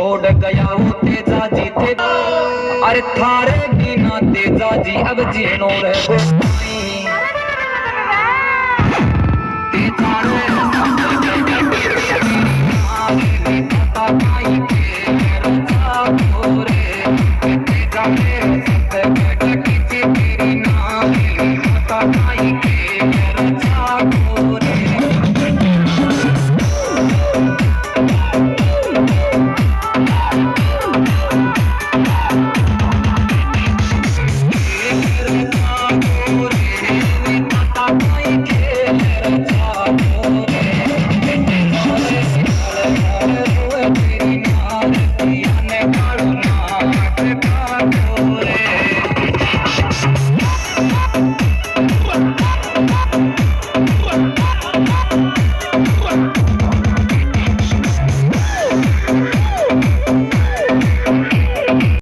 छोड़ गया वो तेजा जी थे अरे थारे बिना तेजा जी, अब जीनो रह Thank you.